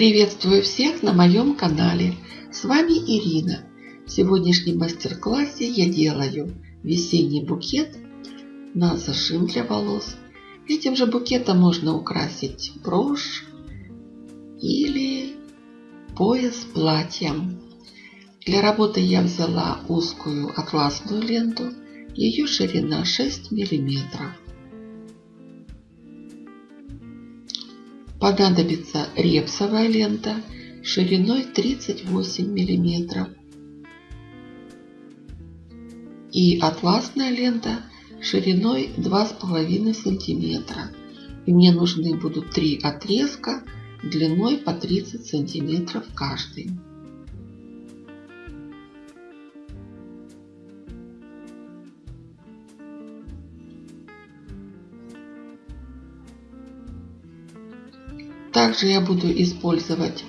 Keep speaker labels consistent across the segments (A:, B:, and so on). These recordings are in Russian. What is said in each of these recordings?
A: Приветствую всех на моем канале. С вами Ирина. В сегодняшнем мастер-классе я делаю весенний букет на зажим для волос. Этим же букетом можно украсить брошь или пояс платьем. Для работы я взяла узкую атласную ленту. Ее ширина 6 миллиметров. Понадобится репсовая лента шириной 38 миллиметров и атласная лента шириной 2,5 сантиметра. И мне нужны будут три отрезка длиной по 30 сантиметров каждый. Также я буду использовать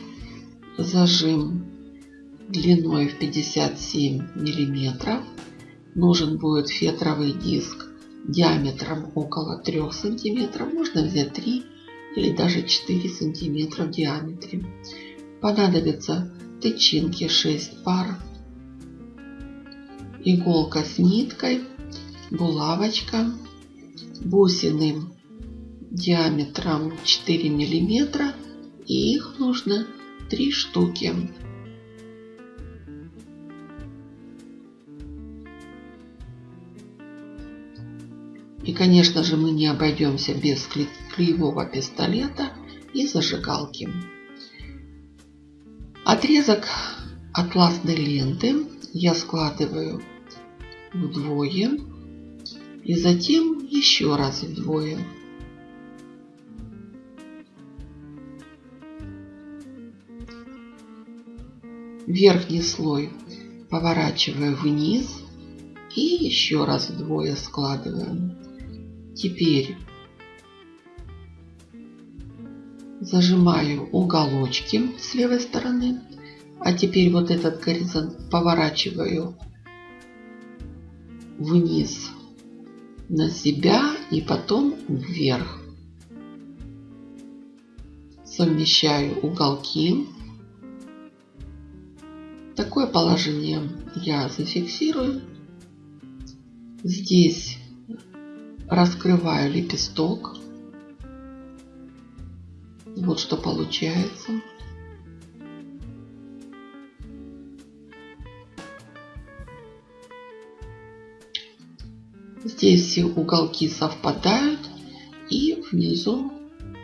A: зажим длиной в 57 миллиметров. Нужен будет фетровый диск диаметром около 3 сантиметров. Можно взять 3 или даже 4 сантиметра в диаметре. Понадобятся тычинки 6 пар, иголка с ниткой, булавочка, бусины диаметром 4 миллиметра и их нужно 3 штуки. И, конечно же, мы не обойдемся без клеевого пистолета и зажигалки. Отрезок атласной ленты я складываю вдвое и затем еще раз вдвое. Верхний слой поворачиваю вниз и еще раз вдвое складываем. Теперь зажимаю уголочки с левой стороны. А теперь вот этот горизонт поворачиваю вниз на себя и потом вверх. Совмещаю уголки. Такое положение я зафиксирую. Здесь раскрываю лепесток. Вот что получается. Здесь все уголки совпадают и внизу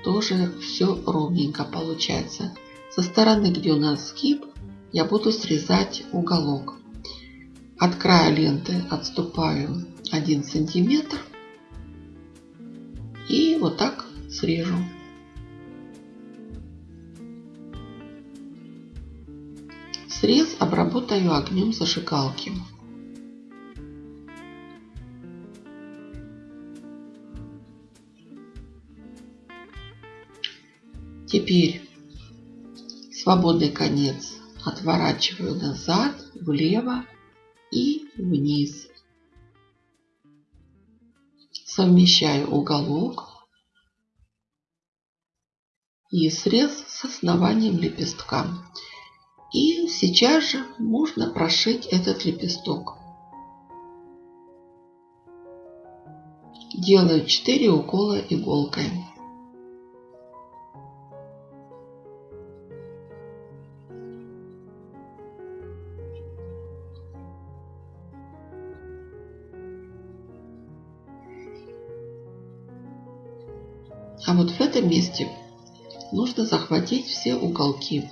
A: тоже все ровненько получается. Со стороны, где у нас скип, я буду срезать уголок. От края ленты отступаю 1 сантиметр и вот так срежу. Срез обработаю огнем зажигалки. Теперь свободный конец отворачиваю назад, влево и вниз. Совмещаю уголок и срез с основанием лепестка. И сейчас же можно прошить этот лепесток. Делаю 4 укола иголкой. Этом месте нужно захватить все уголки.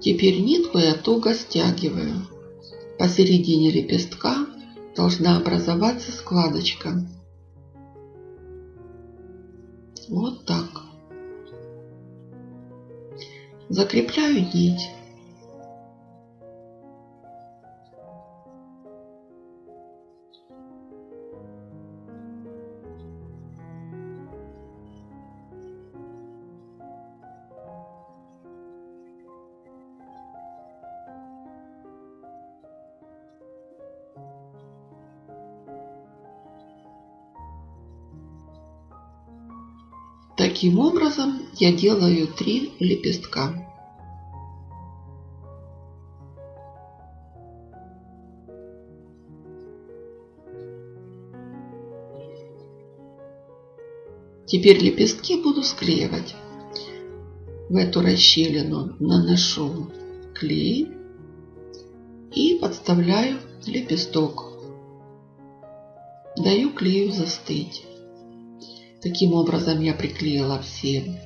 A: Теперь нитку я туго стягиваю. Посередине лепестка должна образоваться складочка. Вот так. Закрепляю нить. Таким образом я делаю три лепестка. Теперь лепестки буду склеивать. В эту расщелину наношу клей и подставляю лепесток. Даю клею застыть. Таким образом я приклеила все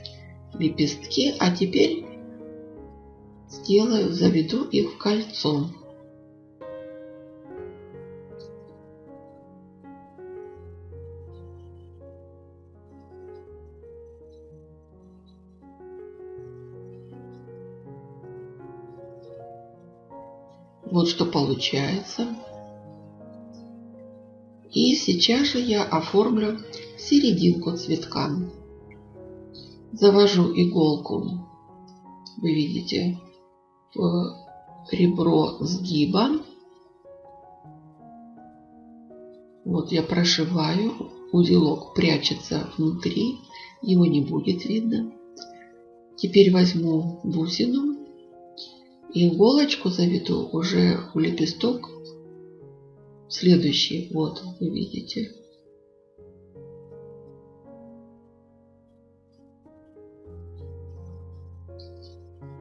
A: лепестки, а теперь сделаю, заведу их в кольцо. Вот что получается. И сейчас же я оформлю серединку цветка. Завожу иголку, вы видите, в ребро сгиба. Вот я прошиваю, узелок прячется внутри, его не будет видно. Теперь возьму бусину иголочку заведу уже у лепесток следующий. Вот, вы видите.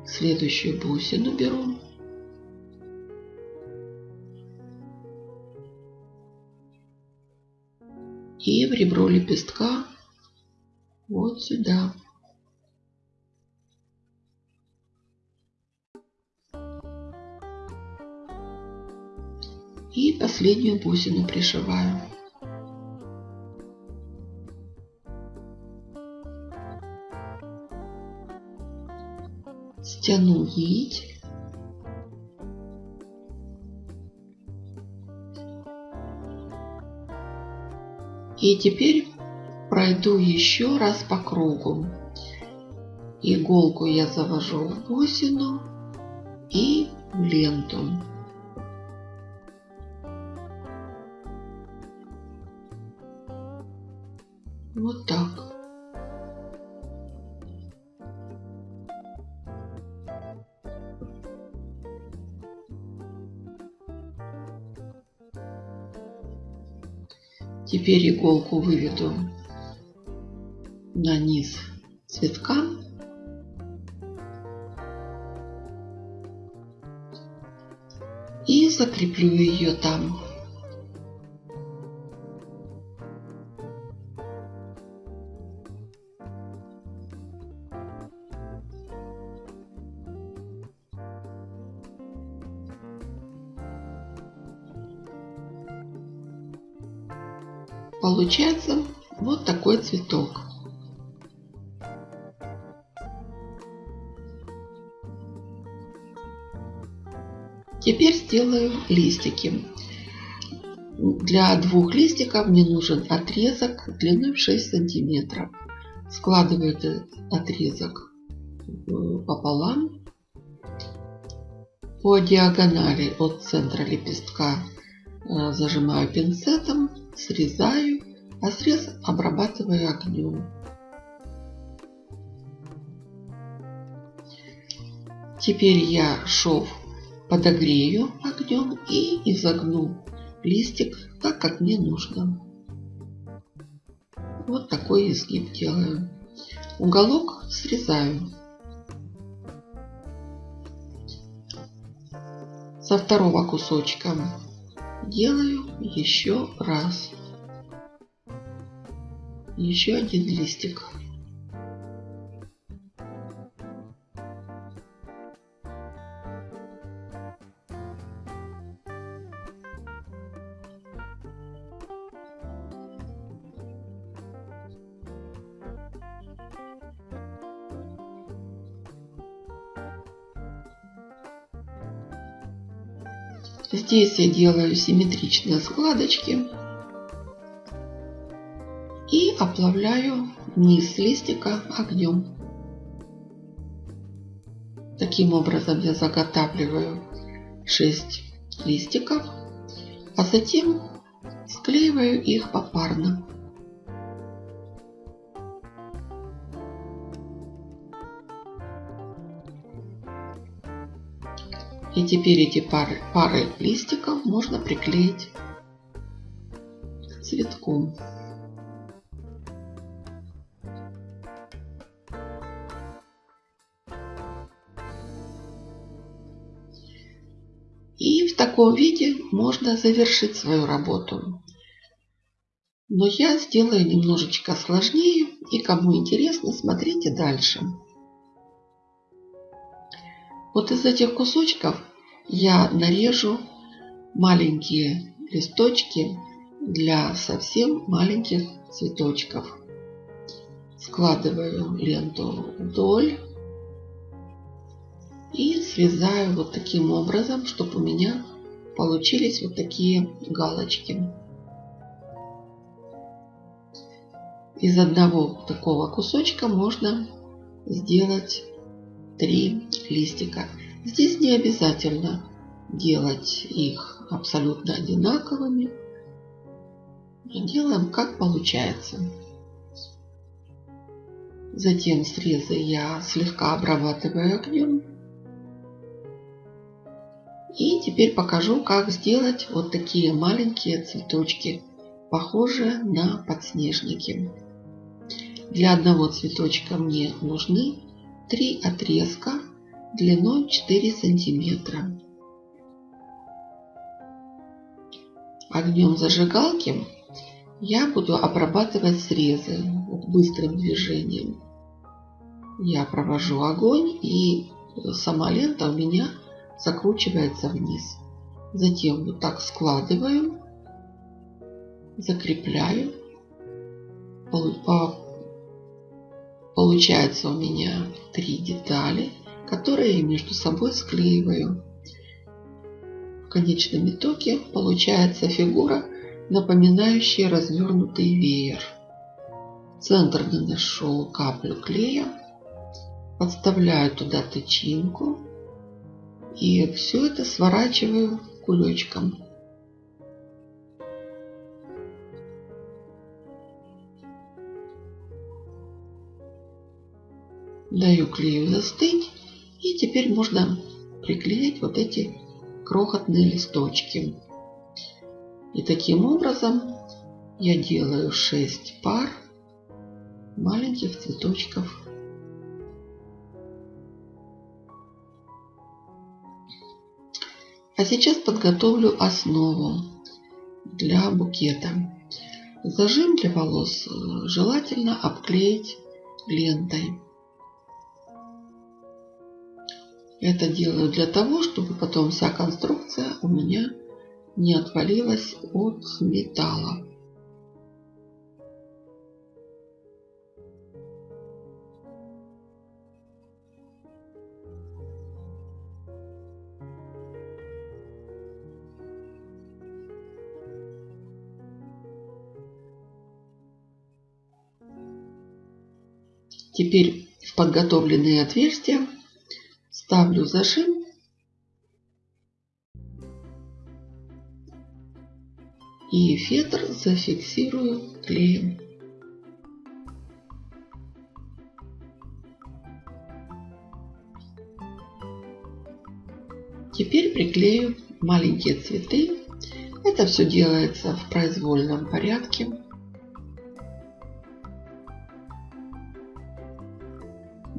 A: Следующую бусину беру. И в ребро лепестка вот сюда. И последнюю бусину пришиваю. Стяну нить. И теперь пройду еще раз по кругу. Иголку я завожу в бусину и в ленту. Вот так. Теперь иголку выведу на низ цветка. И закреплю ее там. Получается вот такой цветок. Теперь сделаю листики. Для двух листиков мне нужен отрезок длиной в 6 сантиметров. Складываю этот отрезок пополам по диагонали от центра лепестка э, зажимаю пинцетом срезаю, срез обрабатываю огнем. Теперь я шов подогрею огнем и изогну листик так, как мне нужно. Вот такой изгиб делаю. Уголок срезаю. Со второго кусочка делаю еще раз. Еще один листик. Здесь я делаю симметричные складочки и оплавляю низ листика огнем. Таким образом я заготавливаю 6 листиков, а затем склеиваю их попарно. И теперь эти пары, пары листиков можно приклеить цветком. Таком виде можно завершить свою работу. Но я сделаю немножечко сложнее. И кому интересно, смотрите дальше. Вот из этих кусочков я нарежу маленькие листочки для совсем маленьких цветочков. Складываю ленту вдоль и связаю вот таким образом, чтобы у меня получились вот такие галочки. Из одного такого кусочка можно сделать три листика. Здесь не обязательно делать их абсолютно одинаковыми. Делаем как получается. Затем срезы я слегка обрабатываю огнем. И теперь покажу, как сделать вот такие маленькие цветочки, похожие на подснежники. Для одного цветочка мне нужны три отрезка длиной 4 сантиметра. Огнем зажигалки я буду обрабатывать срезы быстрым движением. Я провожу огонь и сама лента у меня закручивается вниз. Затем вот так складываю, закрепляю. Получается у меня три детали – которые между собой склеиваю. В конечном итоге получается фигура, напоминающая развернутый веер. В центр наношу каплю клея, подставляю туда тычинку и все это сворачиваю кулечком. Даю клею застыть и теперь можно приклеить вот эти крохотные листочки. И таким образом я делаю 6 пар маленьких цветочков. А сейчас подготовлю основу для букета. Зажим для волос желательно обклеить лентой. Это делаю для того, чтобы потом вся конструкция у меня не отвалилась от металла. Теперь в подготовленные отверстия ставлю зажим и фетр зафиксирую клеем. Теперь приклею маленькие цветы. Это все делается в произвольном порядке.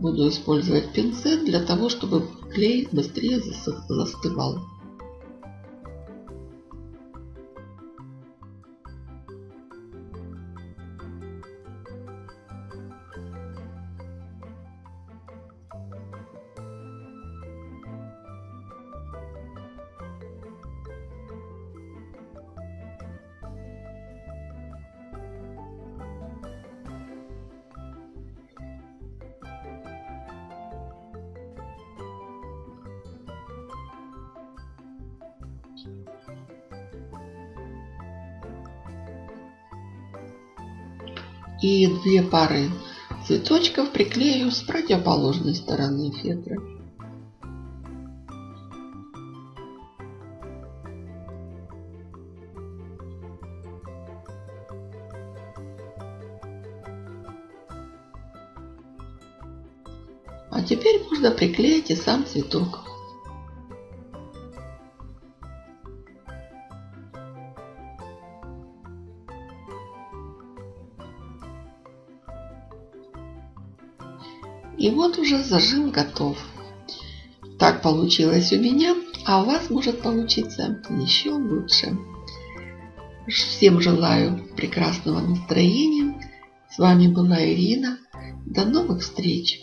A: Буду использовать пинцет для того, чтобы клей быстрее застывал. И две пары цветочков приклею с противоположной стороны фетра. А теперь можно приклеить и сам цветок. И вот уже зажим готов. Так получилось у меня, а у вас может получиться еще лучше. Всем желаю прекрасного настроения. С вами была Ирина. До новых встреч!